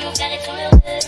Ouais, mon frère est trop heureux.